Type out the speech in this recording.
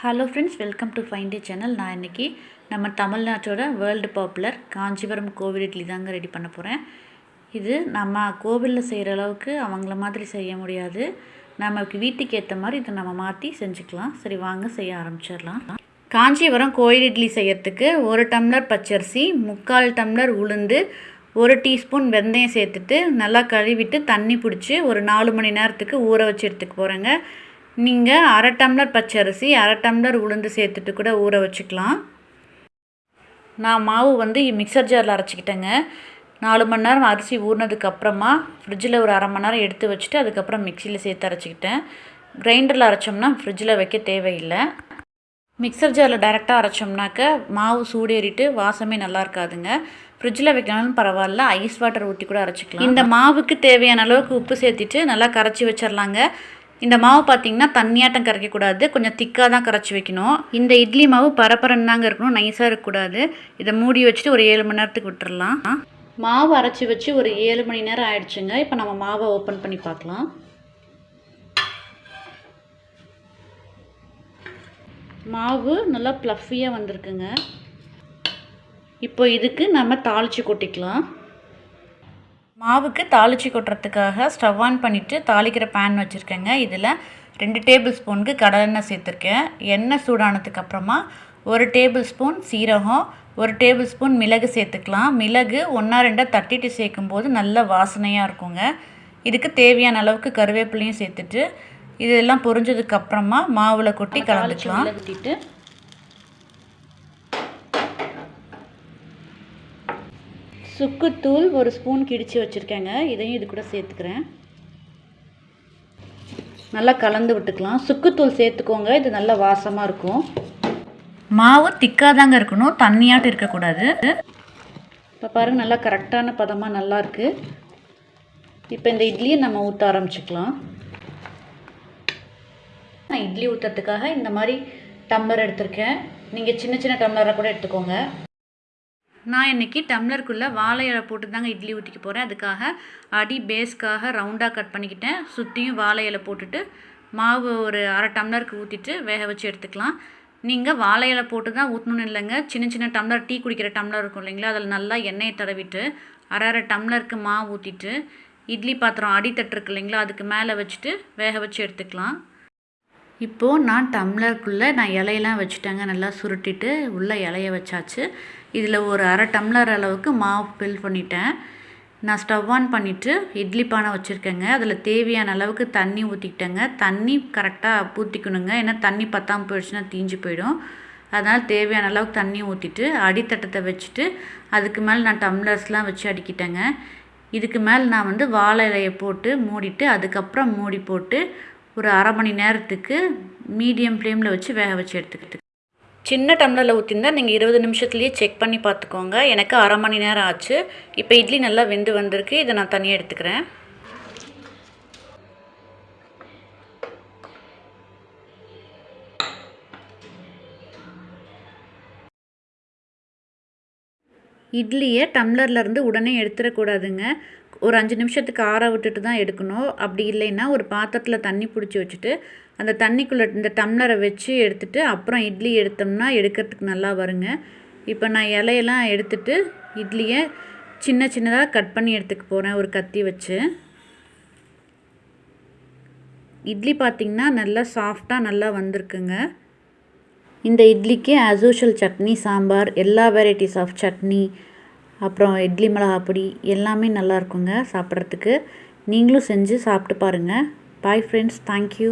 Hello friends welcome to fine day channel நான் இன்றைக்கி நம்ம தமிழ்நாட்டோட வேர்ல்டு பாப்புலர் காஞ்சிபுரம் கோவில் இட்லி தாங்க ரெடி பண்ண போகிறேன் இது நம்ம கோவிலில் செய்கிற அளவுக்கு அவங்கள மாதிரி செய்ய முடியாது. நமக்கு வீட்டுக்கு ஏற்ற மாதிரி இதை நம்ம மாற்றி செஞ்சுக்கலாம். சரி வாங்க செய்ய ஆரம்பிச்சிடலாம். காஞ்சிபுரம் கோயில் இட்லி செய்யறதுக்கு ஒரு டம்ளர் பச்சரிசி முக்கால் டம்ளர் உளுந்து ஒரு டீஸ்பூன் வெந்தயம் சேர்த்துட்டு நல்லா கழுவிட்டு தண்ணி பிடிச்சி ஒரு நாலு மணி நேரத்துக்கு ஊற வச்சு எடுத்துக்க போகிறேங்க நீங்கள் அரை டம்ளர் பச்சரிசி அரை டம்ளர் உளுந்து சேர்த்துட்டு கூட ஊற வச்சுக்கலாம். நான் மாவு வந்து மிக்சர் ஜாரில் அரைச்சிக்கிட்டேங்க. நாலு மணி நேரம் அரிசி ஊறினதுக்கப்புறமா ஃப்ரிட்ஜில் ஒரு அரை மணி நேரம் எடுத்து வச்சுட்டு அதுக்கப்புறம் மிக்சியில் சேர்த்து அரைச்சிக்கிட்டேன். கிரைண்டரில் அரைச்சோம்னா ஃப்ரிட்ஜில் வைக்க தேவையில்லை. மிக்சர் ஜாரில் டைரெக்டாக அரைச்சோம்னாக்க மாவு சூடேறிட்டு வாசமே நல்லா இருக்காதுங்க. ஃப்ரிட்ஜில் வைக்கனாலும் பரவாயில்ல ஐஸ் வாட்டர் ஊற்றி கூட அரைச்சிக்கலாம். இந்த மாவுக்கு தேவையான அளவுக்கு உப்பு சேர்த்துட்டு நல்லா கரைச்சி வச்சிடலாங்க இந்த மாவு பார்த்தீங்கன்னா தண்ணியாட்டம் கரைக்கக்கூடாது கொஞ்சம் திக்காக தான் கரைச்சி வைக்கணும். இந்த இட்லி மாவு பரப்பரன்னு தாங்க இருக்கணும் நைஸாக இருக்கக்கூடாது. இதை மூடி வச்சுட்டு ஒரு ஏழு மணி நேரத்துக்கு விட்டுறலாம். மாவு அரைச்சி வச்சு ஒரு ஏழு மணி நேரம் ஆயிடுச்சுங்க. இப்போ நம்ம மாவை ஓப்பன் பண்ணி பார்க்கலாம். மாவு நல்லா ப்ளஃபியாக வந்திருக்குங்க. இப்போ இதுக்கு நம்ம தாளித்து கொட்டிக்கலாம். மாவுக்கு தாளித்து கொட்டுறதுக்காக ஸ்டவ் ஆன் பண்ணிவிட்டு தாளிக்கிற பேன் வச்சுருக்கேங்க. இதில் ரெண்டு டேபிள் ஸ்பூனுக்கு கடலெண்ணெய் சேர்த்துருக்கேன். எண்ணெய் சூடானதுக்கு அப்புறமா ஒரு டேபிள் ஸ்பூன் சீரகம் ஒரு டேபிள் ஸ்பூன் மிளகு சேர்த்துக்கலாம். மிளகு ஒன்றா ரெண்டாக தட்டிட்டு சேர்க்கும்போது நல்ல வாசனையாக இருக்குங்க. இதுக்கு தேவையான அளவுக்கு கருவேப்பிலையும் சேர்த்துட்டு இதெல்லாம் பொரிஞ்சதுக்கு அப்புறமா மாவில் கொட்டி கலந்துக்கலாம். சுக்குத்தூள் ஒரு ஸ்பூன் கிடிச்சு வச்சுருக்கேங்க. இதையும் இது கூட சேர்த்துக்கிறேன். நல்லா கலந்து விட்டுக்கலாம். சுக்குத்தூள் சேர்த்துக்கோங்க. இது நல்லா வாசமாக இருக்கும். மாவு திக்காக தாங்க இருக்கணும். தண்ணியாட்டு இருக்கக்கூடாது. இப்போ பாருங்கள் நல்லா கரெக்டான பதமாக நல்லா இருக்குது இப்போ இந்த இட்லியை நம்ம ஊற்ற ஆரம்பிச்சுக்கலாம். நான் இட்லி ஊற்றுறதுக்காக இந்த மாதிரி டம்ளர் எடுத்திருக்கேன். நீங்கள் சின்ன சின்ன டம்ளராக கூட எடுத்துக்கோங்க. நான் இன்றைக்கி டம்ளருக்குள்ளே வாழை இலை போட்டு தாங்க இட்லி ஊற்றிக்க போகிறேன் அதுக்காக அடி பேஸ்க்காக ரவுண்டாக கட் பண்ணிக்கிட்டேன். சுற்றியும் வாழை இலை போட்டுட்டு மாவு ஒரு அரை டம்ளருக்கு ஊற்றிட்டு வேக வச்சு எடுத்துக்கலாம். நீங்கள் வாழை இலை போட்டு தான் ஊற்றணும்னு இல்லைங்க. சின்ன சின்ன டம்ளர் டீ குடிக்கிற டம்ளர் இருக்கும் இல்லைங்களா? அதில் நல்லா எண்ணெயை தடவிட்டு அரை அரை டம்ளருக்கு மாவு ஊற்றிட்டு இட்லி பாத்திரம் அடித்தட்டு இருக்கு இல்லைங்களா? அதுக்கு மேலே வச்சுட்டு வேக வச்சு எடுத்துக்கலாம். இப்போது நான் டம்ளருக்குள்ளே நான் இலையெல்லாம் வச்சுட்டேங்க நல்லா சுருட்டிட்டு உள்ளே இலைய வச்சாச்சு. இதில் ஒரு அரை டம்ளர் அளவுக்கு மாவு ஃபில் பண்ணிட்டேன். நான் ஸ்டவ் ஆன் பண்ணிவிட்டு இட்லி பானை வச்சுருக்கேங்க. அதில் தேவையான அளவுக்கு தண்ணி ஊற்றிக்கிட்டேங்க தண்ணி கரெக்டாக ஊற்றிக்கணுங்க ஏன்னா தண்ணி பத்தாமல் போயிடுச்சுன்னா தீஞ்சு போயிடும். அதனால் தேவையான அளவுக்கு தண்ணி ஊற்றிட்டு அடித்தட்டத்தை வச்சுட்டு அதுக்கு மேலே நான் டம்ளர்ஸ்லாம் வச்சு அடிக்கிட்டேங்க. இதுக்கு மேலே நான் வந்து வாழை இலையை போட்டு மூடிட்டு அதுக்கப்புறம் மூடி போட்டு ஒரு அரை மணி நேரத்துக்கு மீடியம் ஃப்ளேமில் வச்சு வேக வச்சு எடுத்துக்கிட்டு சின்ன டம்ளரில் ஊற்றிருந்தா நீங்கள் இருபது நிமிஷத்துலேயே செக் பண்ணி பார்த்துக்கோங்க. எனக்கு அரை மணி நேரம் ஆச்சு. இப்போ இட்லி நல்லா வெந்து வந்திருக்கு. இதை நான் தனியாக எடுத்துக்கிறேன். இட்லியை டம்ளர்லேருந்து உடனே எடுத்துடக்கூடாதுங்க. ஒரு அஞ்சு நிமிஷத்துக்கு ஆற விட்டுட்டு தான் எடுக்கணும். அப்படி இல்லைன்னா ஒரு பாத்திரத்தில் தண்ணி பிடிச்சி வச்சுட்டு அந்த தண்ணிக்குள்ளே இந்த டம்ளரை வச்சு எடுத்துட்டு அப்புறம் இட்லி எடுத்தோம்னா எடுக்கிறதுக்கு நல்லா வருங்க. இப்போ நான் இலையெல்லாம் எடுத்துட்டு இட்லியை சின்ன சின்னதாக கட் பண்ணி எடுத்துக்க போகிறேன் ஒரு கத்தி வச்சு. இட்லி பார்த்திங்கன்னா நல்லா சாஃப்டாக நல்லா வந்திருக்குங்க. இந்த இட்லிக்கு ஆஸ்யூஷுவல் சட்னி சாம்பார் எல்லா வெரைட்டிஸ் ஆஃப் சட்னி அப்புறம் இட்லி மிளகா பொடி எல்லாமே நல்லா இருக்குங்க சாப்பிட்றதுக்கு. நீங்களும் செஞ்சு சாப்பிட்டு பாருங்கள் பாய் ஃப்ரெண்ட்ஸ் தேங்க்யூ